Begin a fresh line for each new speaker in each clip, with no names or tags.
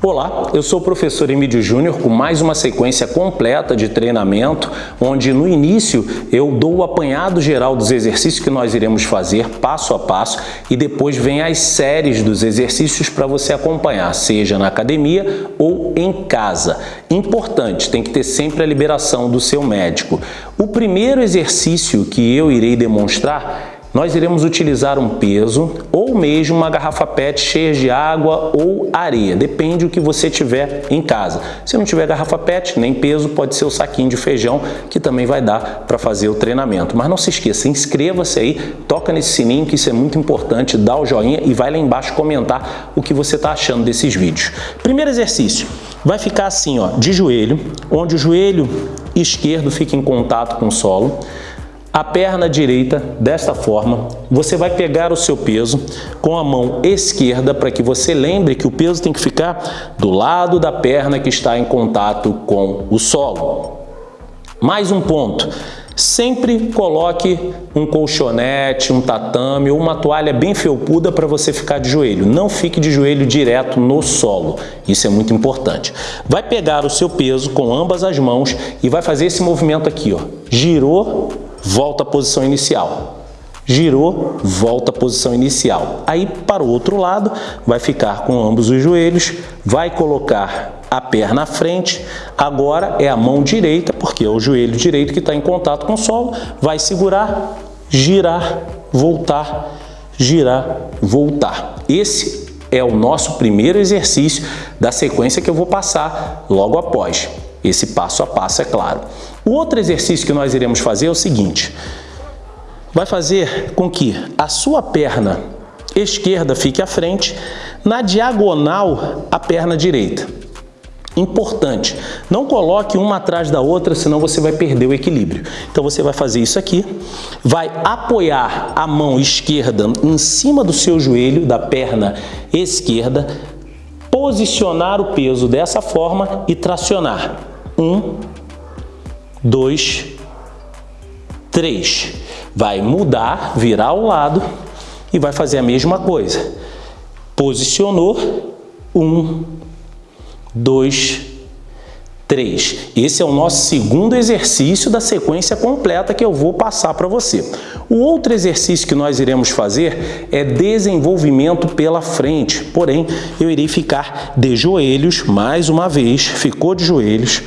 Olá, eu sou o professor Emílio Júnior com mais uma sequência completa de treinamento, onde no início eu dou o apanhado geral dos exercícios que nós iremos fazer passo a passo e depois vem as séries dos exercícios para você acompanhar, seja na academia ou em casa. Importante, tem que ter sempre a liberação do seu médico. O primeiro exercício que eu irei demonstrar nós iremos utilizar um peso ou mesmo uma garrafa PET cheia de água ou areia, depende do que você tiver em casa. Se não tiver garrafa PET, nem peso, pode ser o saquinho de feijão, que também vai dar para fazer o treinamento. Mas não se esqueça, inscreva-se aí, toca nesse sininho, que isso é muito importante, dá o joinha e vai lá embaixo comentar o que você está achando desses vídeos. Primeiro exercício, vai ficar assim, ó, de joelho, onde o joelho esquerdo fica em contato com o solo, a perna direita desta forma, você vai pegar o seu peso com a mão esquerda para que você lembre que o peso tem que ficar do lado da perna que está em contato com o solo. Mais um ponto, sempre coloque um colchonete, um tatame ou uma toalha bem felpuda para você ficar de joelho. Não fique de joelho direto no solo, isso é muito importante. Vai pegar o seu peso com ambas as mãos e vai fazer esse movimento aqui, ó. girou, volta à posição inicial. Girou, volta à posição inicial. Aí, para o outro lado, vai ficar com ambos os joelhos, vai colocar a perna à frente, agora é a mão direita, porque é o joelho direito que está em contato com o solo, vai segurar, girar, voltar, girar, voltar. Esse é o nosso primeiro exercício da sequência que eu vou passar logo após. Esse passo a passo, é claro. O outro exercício que nós iremos fazer é o seguinte. Vai fazer com que a sua perna esquerda fique à frente, na diagonal a perna direita. Importante, não coloque uma atrás da outra, senão você vai perder o equilíbrio. Então você vai fazer isso aqui, vai apoiar a mão esquerda em cima do seu joelho, da perna esquerda, posicionar o peso dessa forma e tracionar. Um, dois, três. Vai mudar, virar ao lado e vai fazer a mesma coisa. Posicionou, um, dois, 3. Esse é o nosso segundo exercício da sequência completa que eu vou passar para você. O outro exercício que nós iremos fazer é desenvolvimento pela frente, porém eu irei ficar de joelhos, mais uma vez, ficou de joelhos,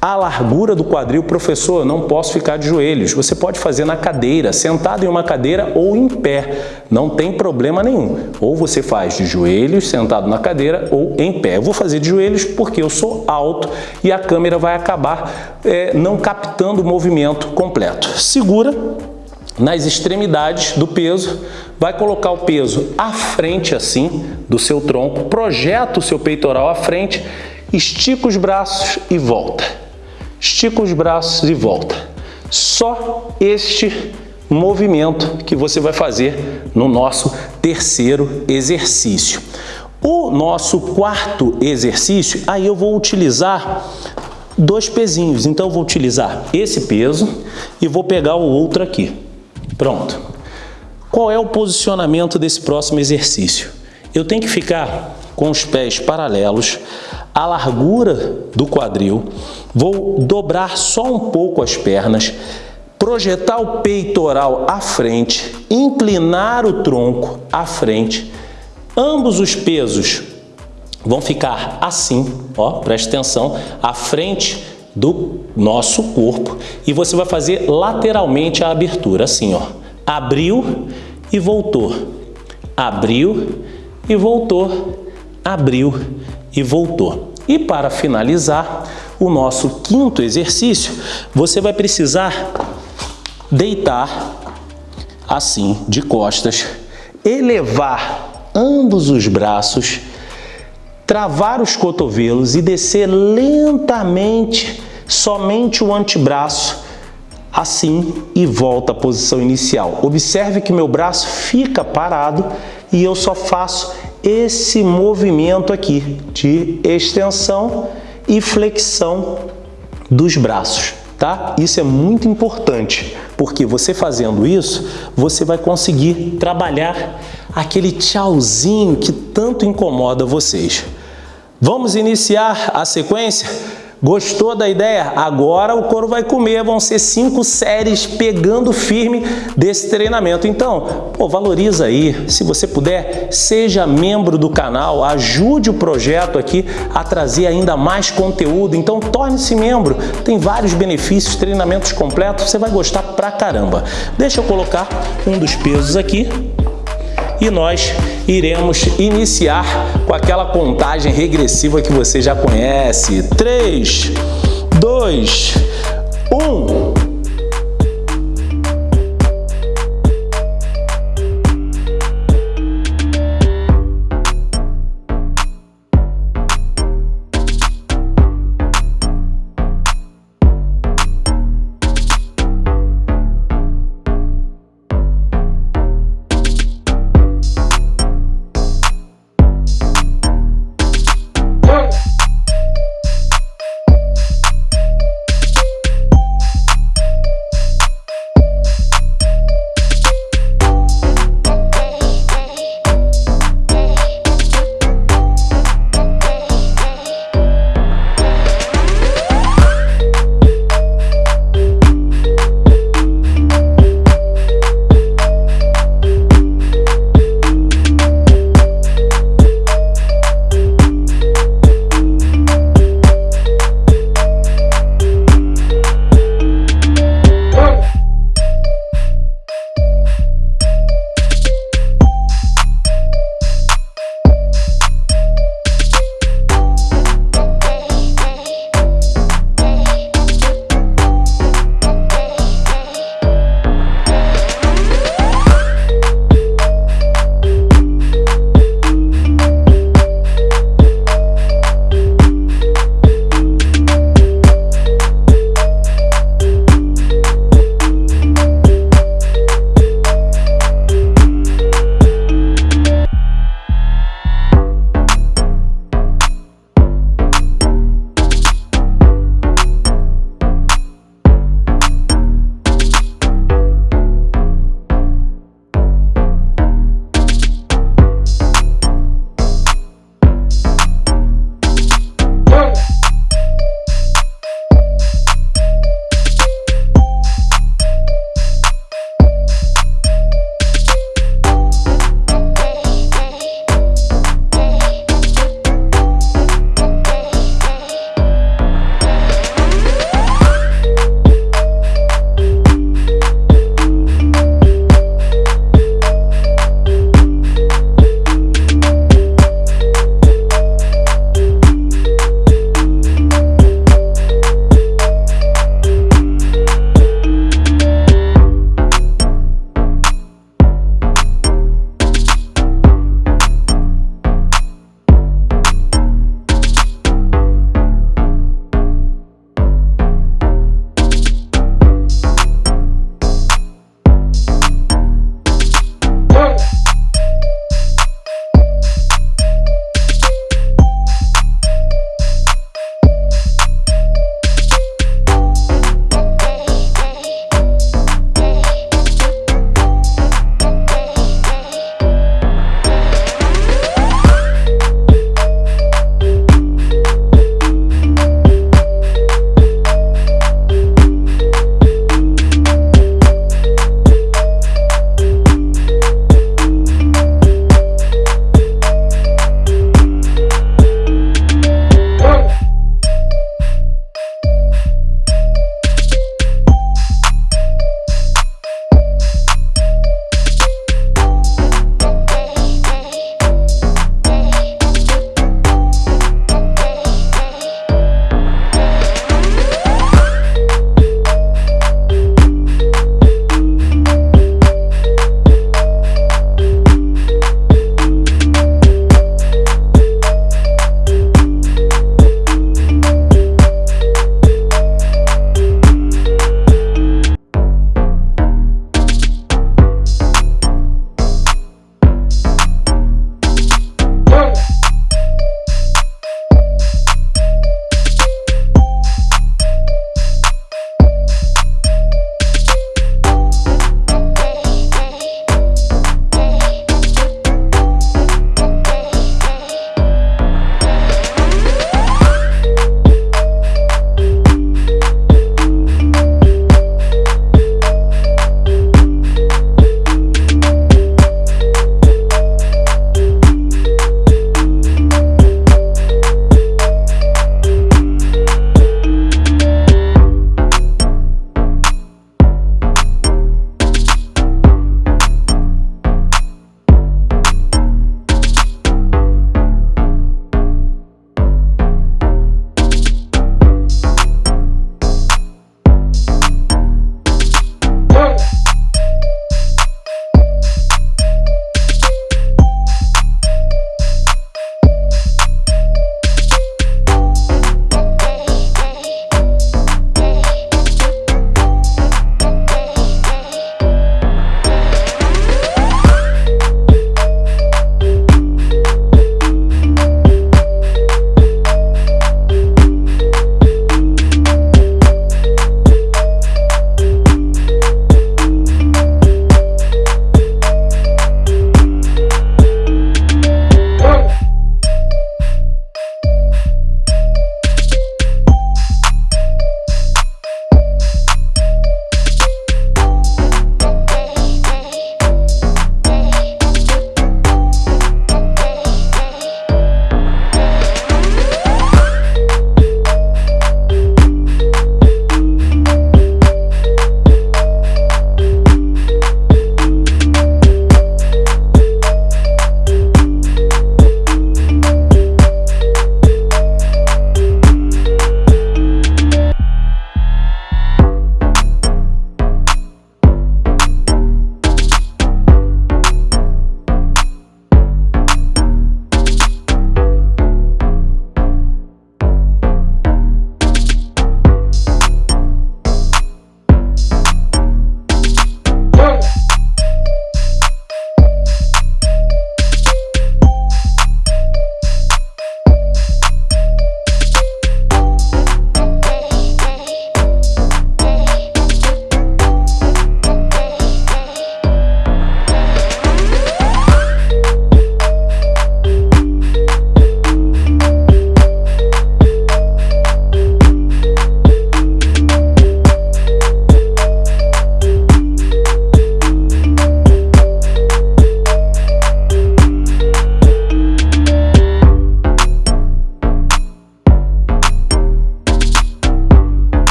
a largura do quadril, professor, não posso ficar de joelhos. Você pode fazer na cadeira, sentado em uma cadeira ou em pé. Não tem problema nenhum. Ou você faz de joelhos, sentado na cadeira ou em pé. Eu vou fazer de joelhos porque eu sou alto e a câmera vai acabar é, não captando o movimento completo. Segura nas extremidades do peso, vai colocar o peso à frente assim do seu tronco, projeta o seu peitoral à frente, estica os braços e volta estica os braços e volta. Só este movimento que você vai fazer no nosso terceiro exercício. O nosso quarto exercício, aí eu vou utilizar dois pezinhos. Então, eu vou utilizar esse peso e vou pegar o outro aqui. Pronto. Qual é o posicionamento desse próximo exercício? Eu tenho que ficar com os pés paralelos, a largura do quadril, vou dobrar só um pouco as pernas, projetar o peitoral à frente, inclinar o tronco à frente, ambos os pesos vão ficar assim, ó, preste atenção, à frente do nosso corpo. E você vai fazer lateralmente a abertura, assim, ó, abriu e voltou, abriu e voltou, abriu e voltou. E para finalizar o nosso quinto exercício, você vai precisar deitar assim, de costas, elevar ambos os braços, travar os cotovelos e descer lentamente somente o antebraço, assim e volta à posição inicial. Observe que meu braço fica parado e eu só faço esse movimento aqui de extensão e flexão dos braços, tá? Isso é muito importante, porque você fazendo isso, você vai conseguir trabalhar aquele tchauzinho que tanto incomoda vocês. Vamos iniciar a sequência? Gostou da ideia? Agora o couro vai comer, vão ser cinco séries pegando firme desse treinamento. Então, pô, valoriza aí, se você puder, seja membro do canal, ajude o projeto aqui a trazer ainda mais conteúdo. Então, torne-se membro, tem vários benefícios, treinamentos completos, você vai gostar pra caramba. Deixa eu colocar um dos pesos aqui e nós iremos iniciar com aquela contagem regressiva que você já conhece. 3, 2, 1...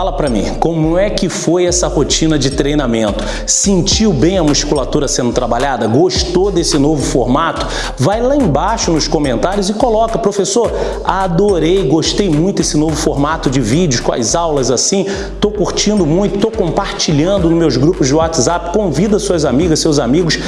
fala pra mim, como é que foi essa rotina de treinamento? Sentiu bem a musculatura sendo trabalhada? Gostou desse novo formato? Vai lá embaixo nos comentários e coloca, professor, adorei, gostei muito desse novo formato de vídeos com as aulas assim, tô curtindo muito, tô compartilhando nos meus grupos de WhatsApp, convida suas amigas, seus amigos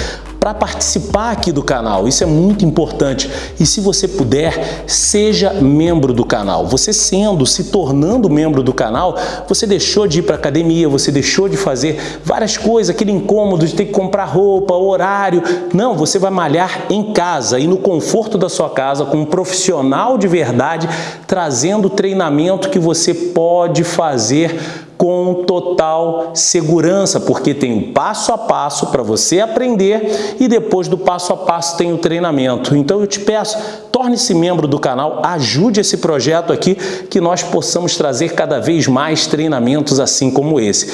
para participar aqui do canal. Isso é muito importante. E se você puder, seja membro do canal. Você sendo, se tornando membro do canal, você deixou de ir para academia, você deixou de fazer várias coisas, aquele incômodo de ter que comprar roupa, horário. Não, você vai malhar em casa e no conforto da sua casa com um profissional de verdade trazendo treinamento que você pode fazer com total segurança, porque tem um passo a passo para você aprender e depois do passo a passo tem o treinamento. Então eu te peço, torne-se membro do canal, ajude esse projeto aqui, que nós possamos trazer cada vez mais treinamentos assim como esse.